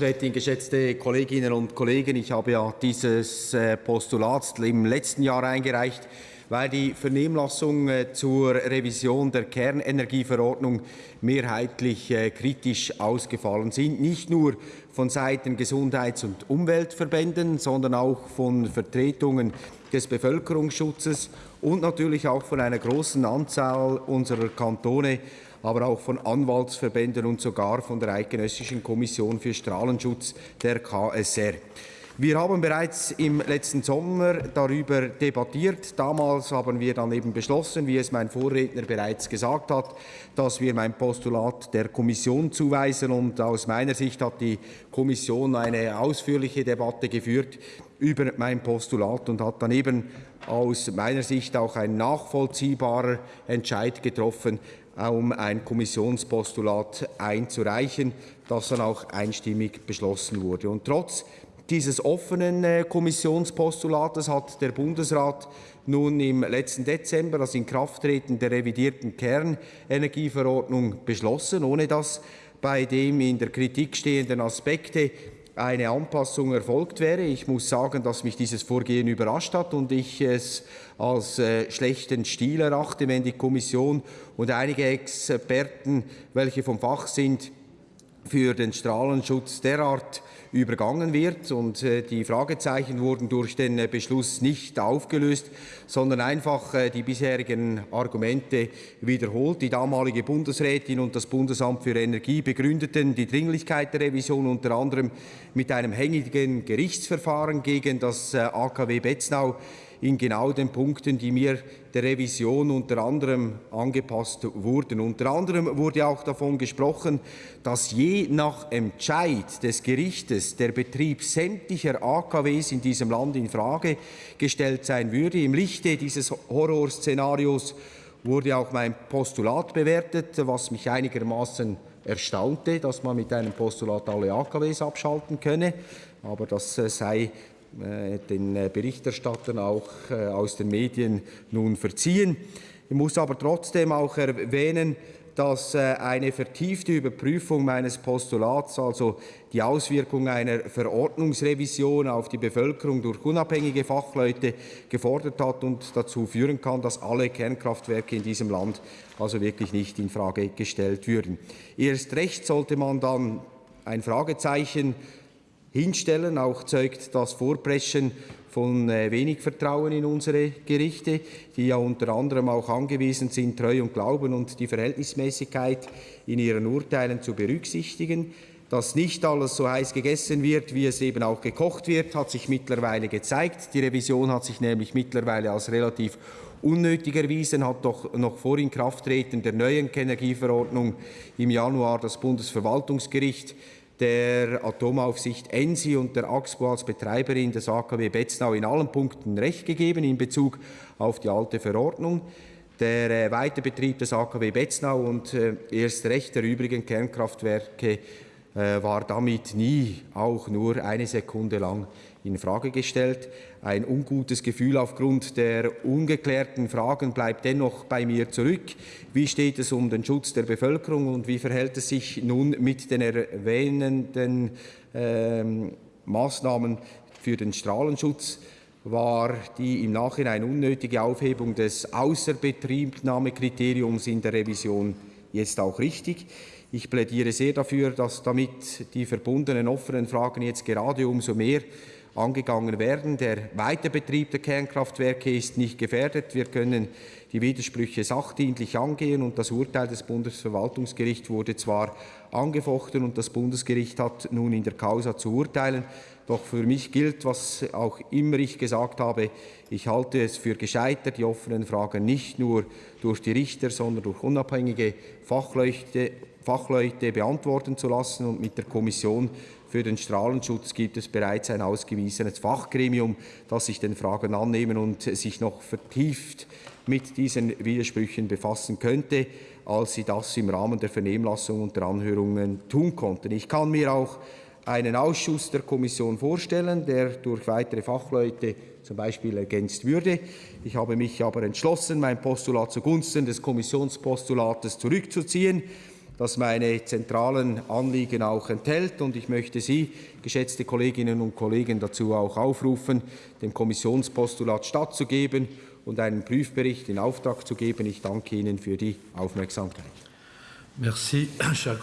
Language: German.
Rätin, geschätzte Kolleginnen und Kollegen, ich habe ja dieses äh, Postulat im letzten Jahr eingereicht, weil die Vernehmlassung äh, zur Revision der Kernenergieverordnung mehrheitlich äh, kritisch ausgefallen sind. Nicht nur von Seiten Gesundheits- und Umweltverbänden, sondern auch von Vertretungen des Bevölkerungsschutzes und natürlich auch von einer großen Anzahl unserer Kantone aber auch von Anwaltsverbänden und sogar von der Eidgenössischen Kommission für Strahlenschutz der KSR. Wir haben bereits im letzten Sommer darüber debattiert. Damals haben wir dann eben beschlossen, wie es mein Vorredner bereits gesagt hat, dass wir mein Postulat der Kommission zuweisen. Und aus meiner Sicht hat die Kommission eine ausführliche Debatte geführt über mein Postulat und hat dann eben aus meiner Sicht auch ein nachvollziehbarer Entscheid getroffen, um ein Kommissionspostulat einzureichen, das dann auch einstimmig beschlossen wurde. Und trotz dieses offenen äh, Kommissionspostulates hat der Bundesrat nun im letzten Dezember das Inkrafttreten der revidierten Kernenergieverordnung beschlossen, ohne dass bei dem in der Kritik stehenden Aspekte eine Anpassung erfolgt wäre. Ich muss sagen, dass mich dieses Vorgehen überrascht hat und ich es als äh, schlechten Stil erachte, wenn die Kommission und einige Experten, welche vom Fach sind, für den Strahlenschutz derart übergangen wird. Und äh, die Fragezeichen wurden durch den äh, Beschluss nicht aufgelöst, sondern einfach äh, die bisherigen Argumente wiederholt. Die damalige Bundesrätin und das Bundesamt für Energie begründeten die Dringlichkeit der Revision unter anderem mit einem hängigen Gerichtsverfahren gegen das AKW Betznau in genau den Punkten, die mir der Revision unter anderem angepasst wurden. Unter anderem wurde auch davon gesprochen, dass je nach Entscheid des Gerichtes der Betrieb sämtlicher AKWs in diesem Land in Frage gestellt sein würde. Im Lichte dieses Horrorszenarios wurde auch mein Postulat bewertet, was mich einigermaßen erstaunte, dass man mit einem Postulat alle AKWs abschalten könne. Aber das äh, sei den äh, Berichterstattern auch äh, aus den Medien nun verziehen. Ich muss aber trotzdem auch erwähnen, dass eine vertiefte Überprüfung meines Postulats, also die Auswirkung einer Verordnungsrevision auf die Bevölkerung durch unabhängige Fachleute gefordert hat und dazu führen kann, dass alle Kernkraftwerke in diesem Land also wirklich nicht in Frage gestellt würden. Erst recht sollte man dann ein Fragezeichen hinstellen. Auch zeugt das Vorpreschen von äh, wenig Vertrauen in unsere Gerichte, die ja unter anderem auch angewiesen sind, Treu und Glauben und die Verhältnismäßigkeit in ihren Urteilen zu berücksichtigen. Dass nicht alles so heiß gegessen wird, wie es eben auch gekocht wird, hat sich mittlerweile gezeigt. Die Revision hat sich nämlich mittlerweile als relativ unnötig erwiesen, hat doch noch vor Inkrafttreten der neuen Energieverordnung im Januar das Bundesverwaltungsgericht der Atomaufsicht ENSI und der AXPO als Betreiberin des AKW Betznau in allen Punkten Recht gegeben in Bezug auf die alte Verordnung. Der äh, Weiterbetrieb des AKW Betznau und äh, erst recht der übrigen Kernkraftwerke äh, war damit nie auch nur eine Sekunde lang in Frage gestellt. Ein ungutes Gefühl aufgrund der ungeklärten Fragen bleibt dennoch bei mir zurück. Wie steht es um den Schutz der Bevölkerung und wie verhält es sich nun mit den erwähnenden äh, Maßnahmen für den Strahlenschutz? War die im Nachhinein unnötige Aufhebung des Außerbetriebnahmekriteriums in der Revision jetzt auch richtig? Ich plädiere sehr dafür, dass damit die verbundenen offenen Fragen jetzt gerade umso mehr angegangen werden. Der Weiterbetrieb der Kernkraftwerke ist nicht gefährdet. Wir können die Widersprüche sachdienlich angehen und das Urteil des Bundesverwaltungsgerichts wurde zwar angefochten und das Bundesgericht hat nun in der Causa zu urteilen, doch für mich gilt, was auch immer ich gesagt habe, ich halte es für gescheitert, die offenen Fragen nicht nur durch die Richter, sondern durch unabhängige Fachleute, Fachleute beantworten zu lassen und mit der Kommission für den Strahlenschutz gibt es bereits ein ausgewiesenes Fachgremium, das sich den Fragen annehmen und sich noch vertieft mit diesen Widersprüchen befassen könnte, als sie das im Rahmen der Vernehmlassung und der Anhörungen tun konnten. Ich kann mir auch einen Ausschuss der Kommission vorstellen, der durch weitere Fachleute zum Beispiel ergänzt würde. Ich habe mich aber entschlossen, mein Postulat zugunsten des Kommissionspostulates zurückzuziehen das meine zentralen Anliegen auch enthält. Und ich möchte Sie, geschätzte Kolleginnen und Kollegen, dazu auch aufrufen, dem Kommissionspostulat stattzugeben und einen Prüfbericht in Auftrag zu geben. Ich danke Ihnen für die Aufmerksamkeit. Merci, cher.